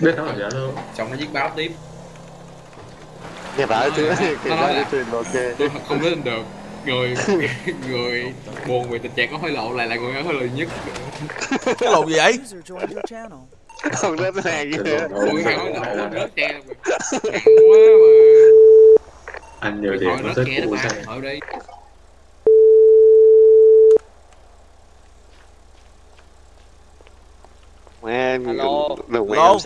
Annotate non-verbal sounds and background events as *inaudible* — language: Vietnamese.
biết nó là giả luôn. Xong nó viết báo tiếp. Nghe bảo chứ Nó- nói là- ok. tôi không lên được. Người *laughs* người buồn về tình trạng có hối lộ lại là người hối lộ nhất. Cái lồn gì vậy? Không rớt hàng Cái kia người đâu. hối lộ Hay là- rớt tre quá mà. Anh nhiều Điện thì nó rớt rất sao ở đi. Man, Hello. đừng mẹ Alo.